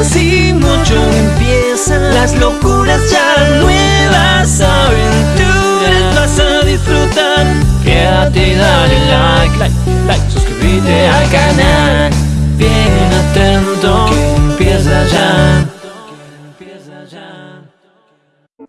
casi mucho empiezan las locuras ya nuevas aventuras a disfrutar quédate y dale like like like suscríbete al canal bien atento que empieza ya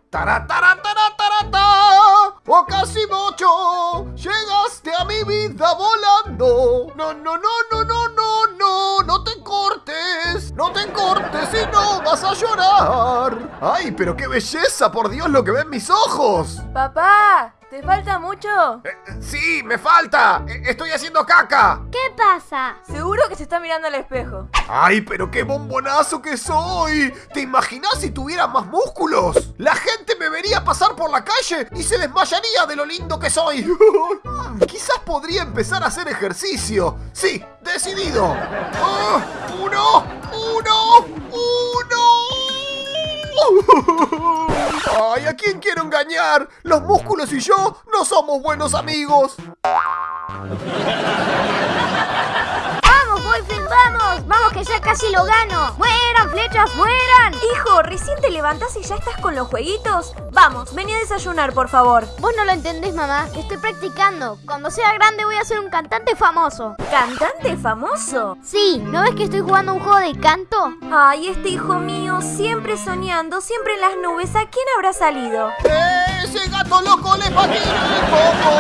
¡Tara, tara, tara, tara, ta! ¡Oh, casi mucho! ¡Llegaste a mi vida volando! ¡No, no, no, no, no, no, no! ¡No te cortes! ¡No te cortes y no vas a llorar! ¡Ay, pero qué belleza! ¡Por Dios, lo que ven mis ojos! Papá, ¿te falta mucho? Eh, eh, ¡Sí, me falta! Eh, ¡Estoy haciendo caca! ¿Qué pasa? Seguro que se está mirando al espejo. ¡Ay, pero qué bombonazo que soy! ¿Te imaginas si tuviera más músculos? La gente me vería pasar por la calle y se desmayaría de lo lindo que soy. Quizás podría empezar a hacer ejercicio. Sí, decidido. Ah, ¡Uno! ¡Uno! ¡Uno! ¡Ay, a quién quiero engañar! Los músculos y yo no somos buenos amigos. Que ya casi lo gano! ¡Mueran, flechas, mueran! Hijo, recién te levantás y ya estás con los jueguitos. Vamos, vení a desayunar, por favor. Vos no lo entendés, mamá. Estoy practicando. Cuando sea grande voy a ser un cantante famoso. ¿Cantante famoso? Sí, ¿no ves que estoy jugando un juego de canto? Ay, este hijo mío, siempre soñando, siempre en las nubes. ¿A quién habrá salido? Ese gato loco le patina el coco.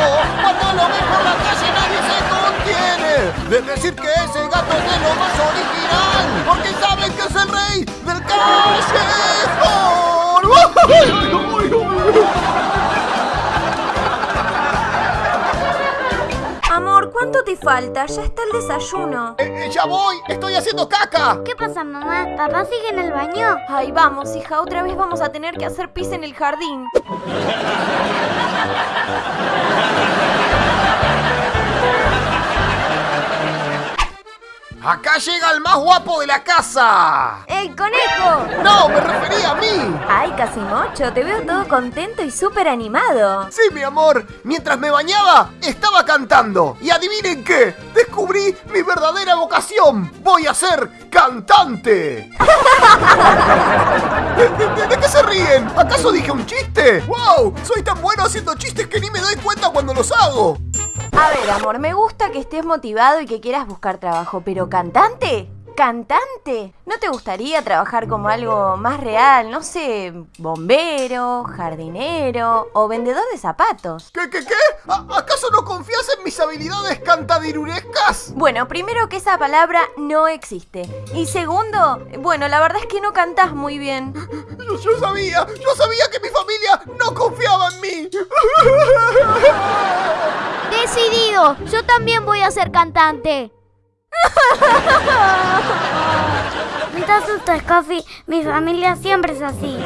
Cuando lo ve por la calle nadie se contiene. De decir que ese gato es de lo más original. Porque saben que es el rey del callejón. Amor, ¿cuánto te falta? Ya está el desayuno. Eh, eh, ya voy, estoy haciendo caca. ¿Qué pasa, mamá? ¿Papá sigue en el baño? Ay, vamos, hija, otra vez vamos a tener que hacer pis en el jardín. Acá llega el más guapo de la casa. ¡El conejo! No, me refería a mí. Ay, Casimocho, te veo todo contento y súper animado. Sí, mi amor, mientras me bañaba, estaba cantando. Y adivinen qué, descubrí mi verdadera vocación. Voy a ser cantante. ¿De, de- de qué se ríen? ¿Acaso dije un chiste? ¡Wow! Soy tan bueno haciendo chistes que ni me doy cuenta cuando los hago. A ver, amor, me gusta que estés motivado y que quieras buscar trabajo, pero ¿cantante? ¿Cantante? ¿No te gustaría trabajar como algo más real? No sé, bombero, jardinero o vendedor de zapatos. ¿Qué, qué, qué? ¿A- ¿Acaso no confías en mis habilidades cantadirurescas? Bueno, primero que esa palabra no existe. Y segundo, bueno, la verdad es que no cantás muy bien. Yo, yo sabía, yo sabía que mi familia no confiaba en mí. ¡Decidido! Yo también voy a ser cantante. No te asustes, Coffee. Mi familia siempre es así.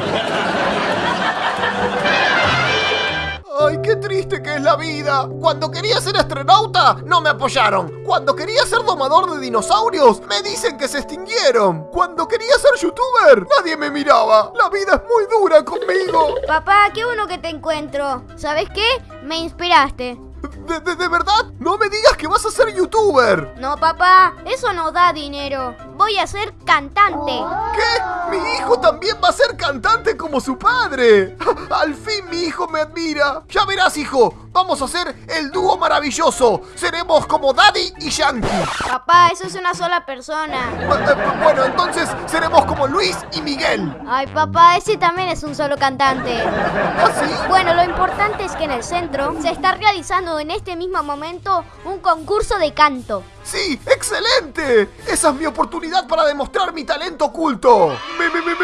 Ay, qué triste que es la vida. Cuando quería ser astronauta, no me apoyaron. Cuando quería ser domador de dinosaurios, me dicen que se extinguieron. Cuando quería ser youtuber, nadie me miraba. La vida es muy dura conmigo. Papá, qué bueno que te encuentro. ¿Sabes qué? Me inspiraste. ¿De, de- de verdad? No me digas que vas a ser youtuber. No, papá, eso no da dinero. Voy a ser cantante. ¿Qué? Mi hijo también va a ser cantante como su padre. Al fin mi hijo me admira. Ya verás, hijo. Vamos a ser el dúo maravilloso. Seremos como Daddy y Yankee. Papá, eso es una sola persona. Eh, Bueno, entonces seremos como Luis y Miguel. Ay, papá, ese también es un solo cantante. ¿Así? Bueno, lo importante es que en el centro se está realizando en este mismo momento un concurso de canto. ¡Sí! ¡Excelente! ¡Esa es mi oportunidad para demostrar mi talento oculto! ¡Me, me, me,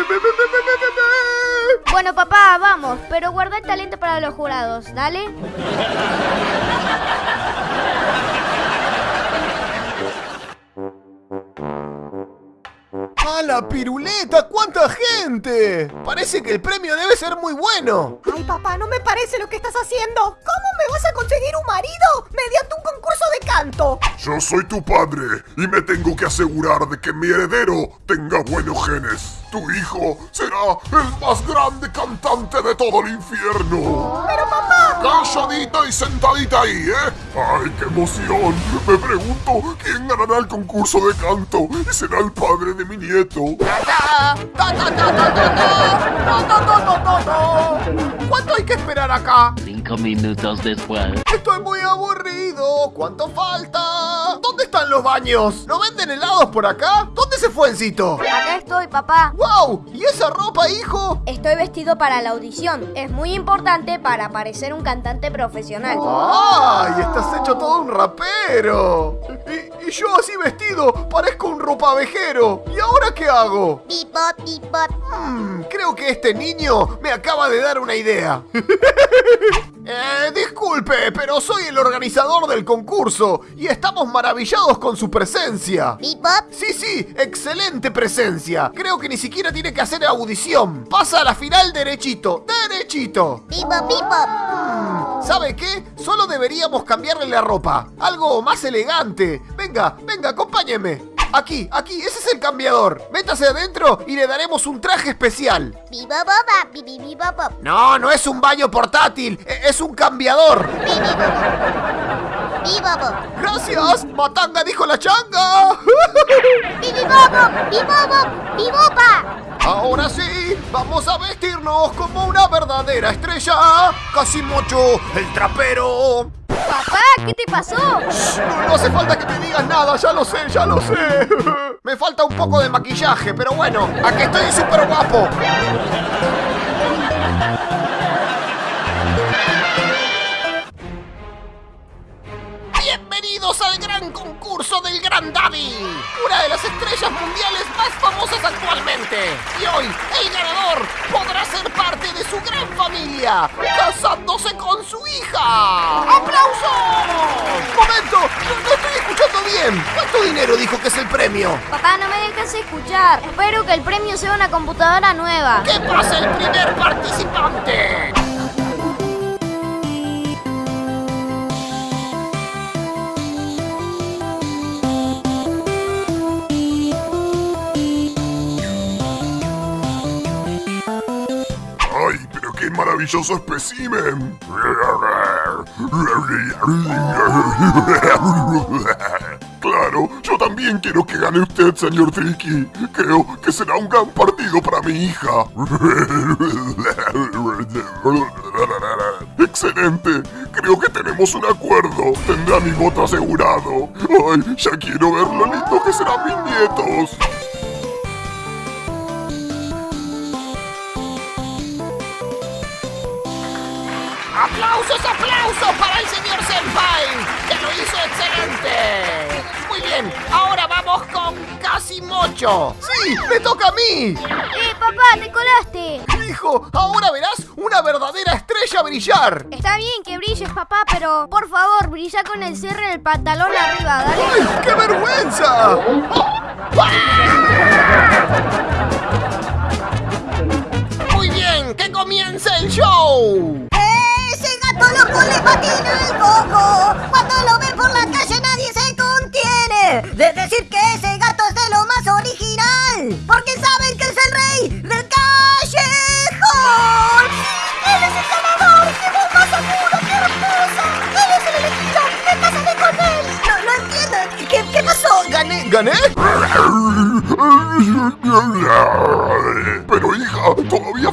bueno, papá, vamos, pero guarda el talento para los jurados, ¿dale? ¡A la piruleta! ¡Cuánta gente! Parece que el premio debe ser muy bueno. Ay, papá, no me parece lo que estás haciendo. ¿Cómo me vas a conseguir un marido mediante un concurso de canto? Yo soy tu padre y me tengo que asegurar de que mi heredero tenga buenos genes. Tu hijo será el más grande cantante de todo el infierno. Pero papá... Calladita y sentadita ahí, ¿eh? ¡Ay, qué emoción! Me pregunto quién ganará el concurso de canto y será el padre de mi nieto. ¿Cuánto? Hay que esperar acá? Cinco minutos después. Estoy muy aburrido. ¿Cuánto falta? ¿Dónde están los baños? ¿No venden helados por acá? ¿Dónde se fue Encito? Acá estoy, papá. ¡Wow! ¿Y esa ropa, hijo? Estoy vestido para la audición. Es muy importante para parecer un cantante profesional. ¡Ay! Estás hecho todo un rapero. Y, y yo así vestido, parezco un ropavejero. ¿Y ahora qué hago? Bebop, bebop. Hmm, creo que este niño me acaba de dar una idea. Eh, disculpe, pero soy el organizador del concurso y estamos maravillados con su presencia. Bebop. Sí, sí, excelente presencia. Creo que ni siquiera tiene que hacer audición. Pasa a la final derechito, derechito. Bebop, bebop. ¿Sabe qué? Solo deberíamos cambiarle la ropa. Algo más elegante. Venga, venga, acompáñeme. Aquí, aquí, ese es el cambiador. Métase adentro y le daremos un traje especial. Bibibibobop. No, no es un baño portátil, e- es un cambiador. Gracias, Matanga dijo la changa. Ahora sí, vamos a vestirnos como una verdadera estrella. Casimocho, el trapero. Papá, ¿qué te pasó? No, no hace falta que me digas nada, ya lo sé, ya lo sé. Me falta un poco de maquillaje, pero bueno, aquí estoy súper guapo. Bienvenidos al gran concurso del Gran Daddy, una de las estrellas mundiales más famosas actualmente. Y hoy el ganador ser parte de su gran familia, casándose con su hija. ¡Aplausos! Momento, no, no estoy escuchando bien. ¿Cuánto dinero dijo que es el premio? Papá, no me dejes escuchar. Espero que el premio sea una computadora nueva. ¿Qué pasa el primer maravilloso espécimen! Claro, yo también quiero que gane usted, señor Tricky. Creo que será un gran partido para mi hija. Excelente. Creo que tenemos un acuerdo. Tendrá mi voto asegurado. Ay, ya quiero ver lo lindo que serán mis nietos. ¡Aplausos, aplausos para el señor Senpai! ¡Que lo hizo excelente! Muy bien, ahora vamos con Casimocho. ¡Sí, me toca a mí! ¡Eh, papá, te colaste! Hijo, ahora verás una verdadera estrella brillar. Está bien que brilles, papá, pero por favor, brilla con el cierre del pantalón arriba, dale. ¡Ay, qué vergüenza! Muy bien, que comience el show. ¡Ese gato loco le patina el coco! Cuando lo ve por la calle nadie se contiene de decir que ese gato es de lo más original. Porque saben que es el rey del callejón. ¡Él es el ganador! ¡Qué bomba seguro! ¡Qué hermosa! ¡Él es el elegido! ¡Me casaré con él! No, no entiendo. ¿Qué, pasó? ¿Gané? ¿Gané? Pero hija, todavía más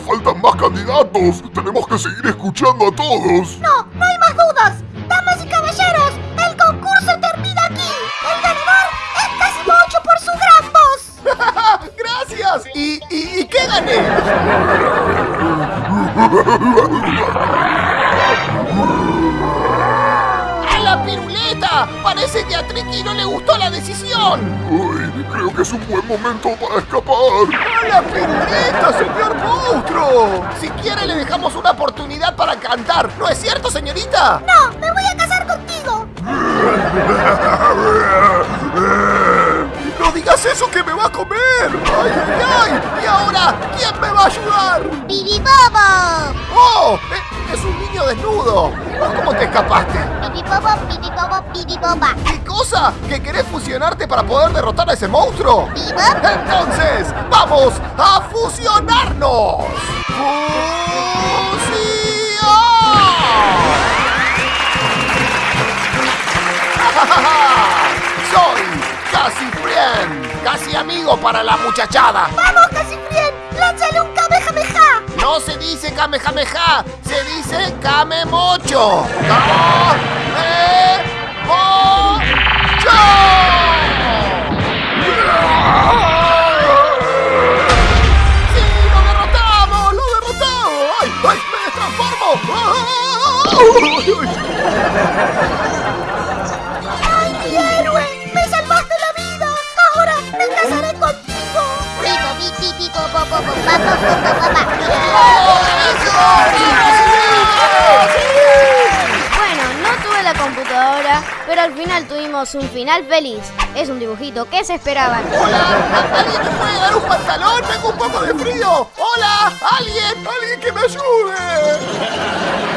candidatos. Tenemos que seguir escuchando a todos. No, no hay más dudas. Damas y caballeros, el concurso termina aquí. El ganador es Casimocho por su gran voz. ¡Gracias! ¿Y, y, y qué gané? ¡A la piruleta! Parece que a Triki no le gustó la decisión. Uy, creo que es un buen momento para escapar. ¡A la piruleta, señor monstruo! Si quiere le dejamos una oportunidad para cantar. ¿No es cierto, señorita? No, me voy a casar contigo. ¡No digas eso que me va a comer! ¡Ay, ay, ay! ¿Y ahora quién me va a ayudar? Bibi Bobo. ¡Oh! ¡Eh, ¡Es un niño desnudo! ¿Vos cómo te escapaste? ¿Qué cosa? ¿Que querés fusionarte para poder derrotar a ese monstruo? Entonces, ¡vamos a fusionarnos! ¡Fusión! Soy Casi Friend, casi amigo para la muchachada. ¡Vamos, Casifrien! ¡Lánzale un kamehameha! No se dice Kamehameha, se dice Kamemocho. ¡Kamemocho! Pero al final tuvimos un final feliz. Es un dibujito que se esperaban. ¡Hola! ¿Alguien me puede dar un pantalón? Tengo un poco de frío. ¡Hola! ¡Alguien! ¡Alguien que me ayude!